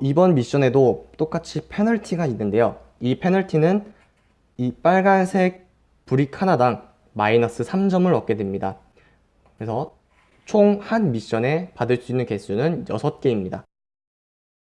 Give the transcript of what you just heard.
이번 미션에도 똑같이 페널티가 있는데요. 이 페널티는 이 빨간색 브릭 하나당 마이너스 3점을 얻게 됩니다. 그래서 총 한 미션에 받을 수 있는 개수는 6개입니다.